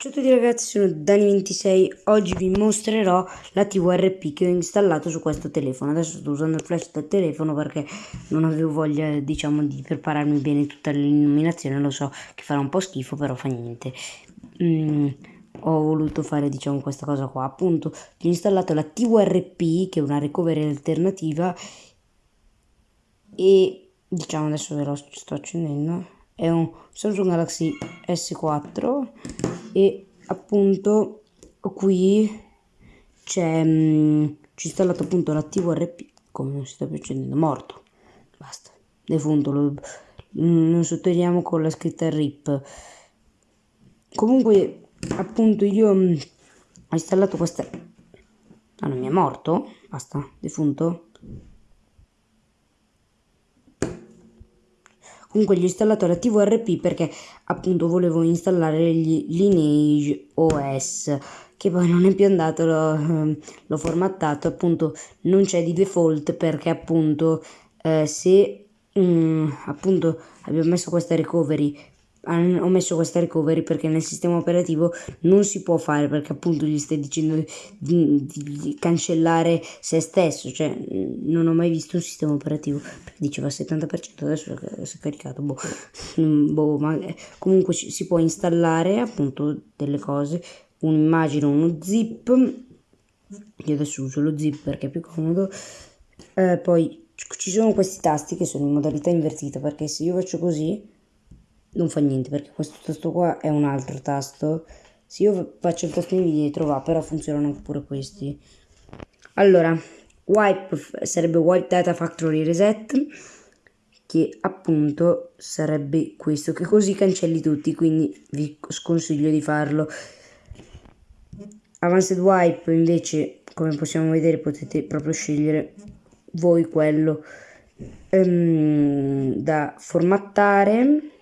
Ciao a tutti ragazzi, sono Dani26, oggi vi mostrerò la TVRP che ho installato su questo telefono. Adesso sto usando il flash del telefono perché non avevo voglia, diciamo, di prepararmi bene tutta l'illuminazione, lo so che farà un po' schifo, però fa niente. Mm, ho voluto fare, diciamo, questa cosa qua, appunto, ho installato la TVRP, che è una recovery alternativa, e, diciamo, adesso ve lo sto accendendo è un Samsung Galaxy S4 e appunto qui c'è ci installato appunto l'attivo RP come non si sta più accendendo morto. Basta defunto lo, non sottolineiamo con la scritta RIP comunque appunto io ho installato questa ah non mi è morto basta defunto Comunque installato la TVRP perché appunto volevo installare gli Lineage OS che poi non è più andato, l'ho, l'ho formattato, appunto non c'è di default perché appunto eh, se mm, appunto abbiamo messo questa recovery ho messo questa recovery perché nel sistema operativo non si può fare perché appunto gli stai dicendo di, di, di cancellare se stesso cioè non ho mai visto un sistema operativo diceva 70% adesso si è caricato boh, boh ma eh, comunque si può installare appunto delle cose. Un'immagine uno zip io adesso uso lo zip perché è più comodo eh, poi ci sono questi tasti che sono in modalità invertita perché se io faccio così non fa niente perché questo tasto qua è un altro tasto. Se io faccio il tasto indietro va però funzionano pure questi. Allora wipe sarebbe wipe data factory reset che appunto sarebbe questo che così cancelli tutti quindi vi sconsiglio di farlo. Advanced Wipe invece come possiamo vedere potete proprio scegliere voi quello um, da formattare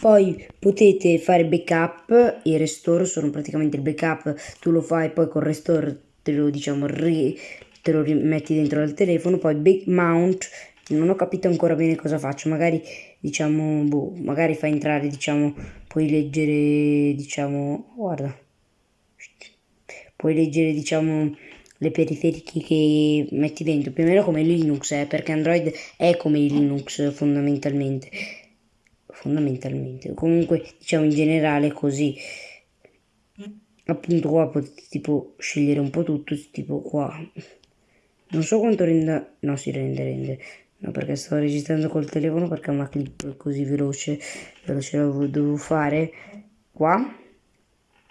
poi potete fare backup e restore sono praticamente il backup tu lo fai poi con restore te lo diciamo ri, te lo rimetti dentro al telefono poi big mount non ho capito ancora bene cosa faccio magari diciamo boh, magari fa entrare diciamo puoi leggere diciamo guarda puoi leggere diciamo le periferiche che metti dentro più o meno come Linux eh, perché Android è come Linux fondamentalmente fondamentalmente. Comunque diciamo in generale così appunto qua potete tipo scegliere un po' tutto tipo qua. Non so quanto renda no si rende rende. No perché sto registrando col telefono perché una clip così veloce veloce la dovevo fare. Qua.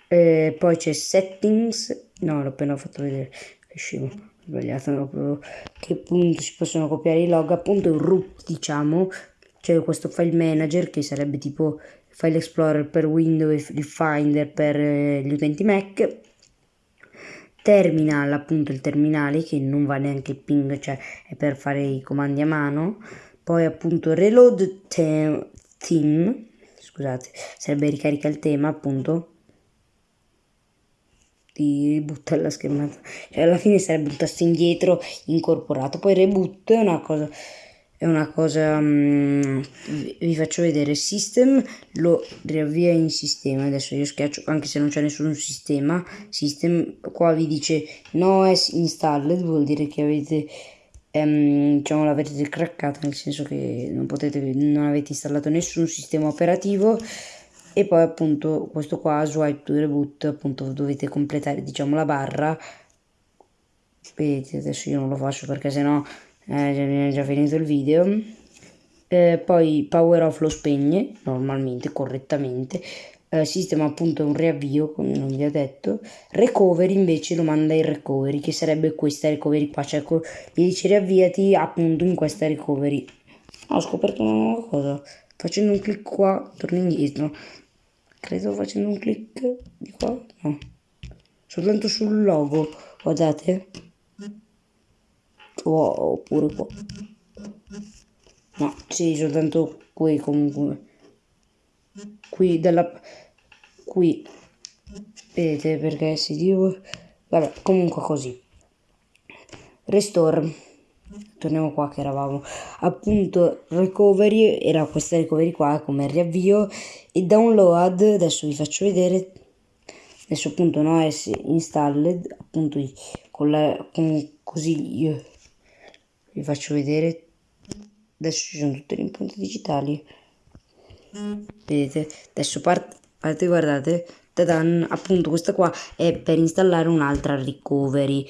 Eh, poi c'è settings. No l'ho appena fatto vedere. Che scemo. Sbagliato no, che appunto si possono copiare i log. Appunto root diciamo c'è questo file manager che sarebbe tipo file explorer per Windows e Finder per eh, gli utenti Mac terminal appunto il terminale che non va neanche il ping cioè è per fare i comandi a mano. Poi appunto reload theme scusate sarebbe ricarica il tema appunto. Di buttare la schermata cioè alla fine sarebbe un tasto indietro incorporato. Poi reboot è una cosa è una cosa um, vi faccio vedere system lo riavvia in sistema adesso io schiaccio anche se non c'è nessun sistema system qua vi dice no es installed vuol dire che avete um, diciamo l'avete craccata nel senso che non potete non avete installato nessun sistema operativo. E poi appunto questo qua swipe to reboot appunto dovete completare diciamo la barra. Vedete adesso io non lo faccio perché sennò eh, già finito il video. Eh, poi power off lo spegne normalmente correttamente. Eh, sistema appunto un riavvio come non vi ho detto. Recovery invece lo manda in recovery che sarebbe questa recovery qua. Cioè gli dice riavviati appunto in questa recovery. Ho scoperto una nuova cosa. Facendo un clic qua torno indietro. Credo facendo un clic di qua? No. Soltanto sul logo guardate o, oppure qua no sì soltanto qui comunque. Qui dalla qui. Vedete perché si dico? Vabbè comunque così. Restore. Torniamo qua che eravamo. Appunto recovery era questa recovery qua come riavvio. E download adesso vi faccio vedere. Adesso appunto no è installed appunto con la con così io vi faccio vedere. Adesso ci sono tutte le impronte digitali. Vedete? Adesso parte guardate. Tadan, appunto questa qua è per installare un'altra recovery.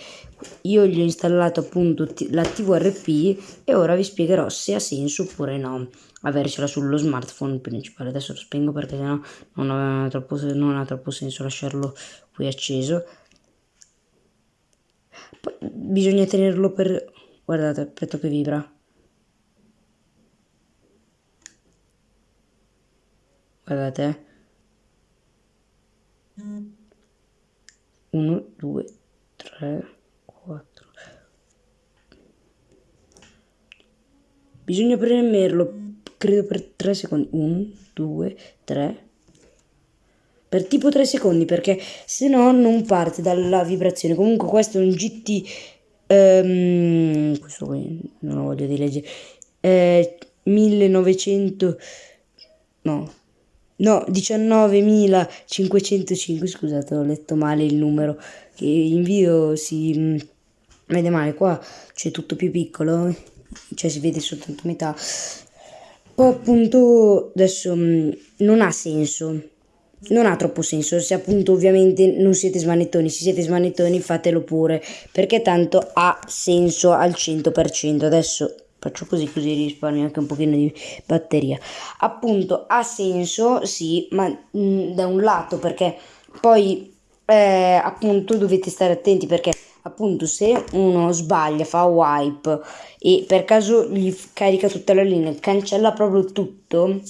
Io gli ho installato appunto la TVRP e ora vi spiegherò se ha senso oppure no avercela sullo smartphone principale. Adesso lo spengo perché sennò non troppo, non ha troppo senso lasciarlo qui acceso. Poi, bisogna tenerlo per guardate aspetta che vibra. Guardate 1 2 3 4 bisogna premerlo credo per 3 secondi. 1 2 3 per tipo 3 secondi perché se no non parte dalla vibrazione. Comunque questo è un GT ehm, questo qui non lo voglio di leggere eh, 1900 no No, 19.505, scusate, ho letto male il numero, che in video si mm, vede male, qua c'è tutto più piccolo, cioè si vede soltanto metà. Poi appunto adesso mm, non ha senso, non ha troppo senso, se appunto ovviamente non siete smanettoni, se siete smanettoni fatelo pure, perché tanto ha senso al 100%. Adesso faccio così così risparmio anche un pochino di batteria appunto ha senso sì ma mh, mm, da un lato perché poi eh, appunto dovete stare attenti perché appunto se uno sbaglia fa wipe e per caso gli carica tutta la linea cancella proprio tutto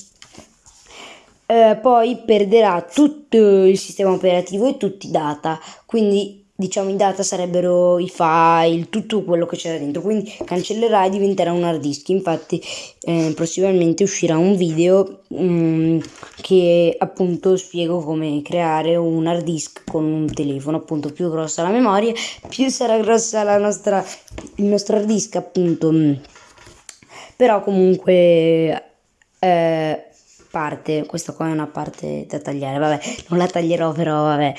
eh, poi perderà tutto il sistema operativo e tutti i data quindi diciamo i data sarebbero i file, tutto quello che c'era dentro, quindi cancellerà e diventerà un hard disk. Infatti eh, prossimamente uscirà un video um, che appunto spiego come creare un hard disk con un telefono, appunto più grossa la memoria, più sarà grossa la nostra, il nostro hard disk appunto. Però comunque eh, parte, questa qua è una parte da tagliare, vabbè, non la taglierò però vabbè.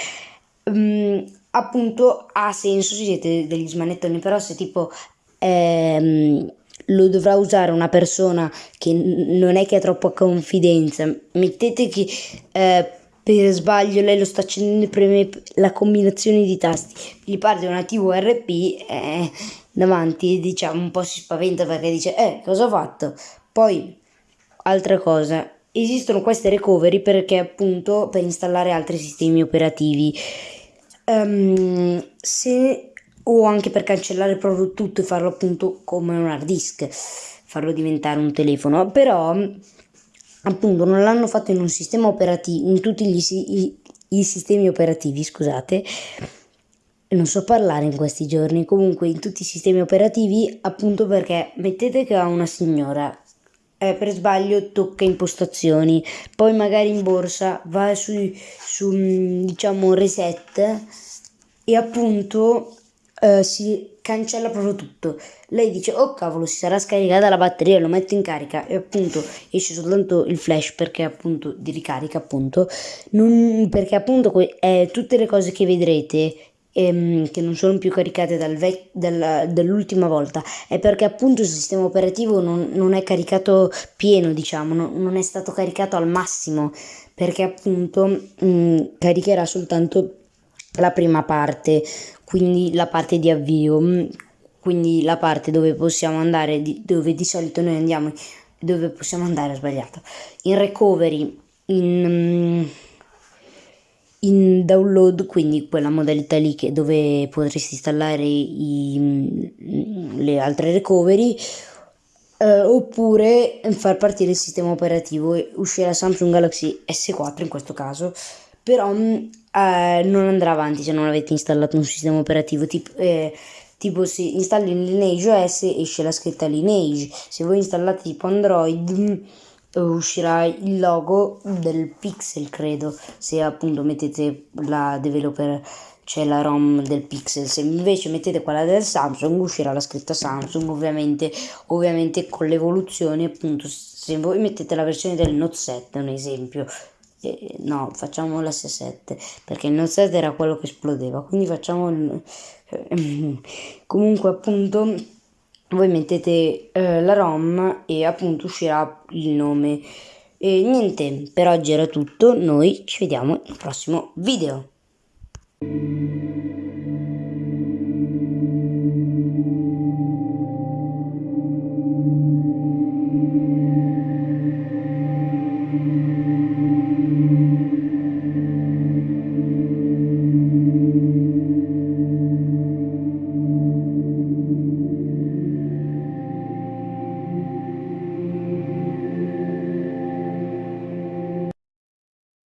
Um, appunto ha senso se siete degli smanettoni, però se tipo ehm, lo dovrà usare una persona che non è che ha troppa confidenza, mettete che eh, per sbaglio lei lo sta accendendo e preme la combinazione di tasti, gli parte una TVRP eh, davanti diciamo un po' si spaventa perché dice eh cosa ho fatto? Poi altra cosa, esistono queste recovery perché appunto per installare altri sistemi operativi. Um, se o anche per cancellare proprio tutto e farlo appunto come un hard disk, farlo diventare un telefono, però appunto non l'hanno fatto in un sistema operativo, in tutti gli, i, i sistemi operativi, scusate, non so parlare in questi giorni, comunque in tutti i sistemi operativi, appunto perché mettete che ha una signora eh, per sbaglio tocca impostazioni, poi magari in borsa va su, su diciamo reset e appunto eh, si cancella proprio tutto. Lei dice oh cavolo si sarà scaricata la batteria, lo metto in carica. E appunto esce soltanto il flash perché appunto di ricarica appunto, non, perché appunto eh, tutte le cose che vedrete ehm, che non sono più caricate dal vec- dal, dall'ultima volta è perché appunto il sistema operativo non, non è caricato pieno diciamo non, non, è stato caricato al massimo perché appunto mh, mm, caricherà soltanto la prima parte quindi la parte di avvio mm, quindi la parte dove possiamo andare di, dove di solito noi andiamo dove possiamo andare sbagliato. In recovery in um, in download, quindi quella modalità lì che dove potresti installare i, le altre recovery, eh, oppure far partire il sistema operativo e uscirà Samsung Galaxy S4 in questo caso, però eh, non andrà avanti se non avete installato un sistema operativo tipo... Eh, tipo se installi Lineage OS esce la scritta Lineage. Se voi installate tipo Android uscirà il logo del pixel credo. Se appunto mettete la developer c'è la ROM del Pixel, se invece mettete quella del Samsung uscirà la scritta Samsung, ovviamente, ovviamente con l'evoluzione appunto, se voi mettete la versione del Note 7, un esempio, eh, no, facciamo l'S7, perché il Note 7 era quello che esplodeva, quindi facciamo il... comunque appunto voi mettete eh, la ROM e appunto uscirà il nome. E niente, per oggi era tutto, noi ci vediamo nel prossimo video.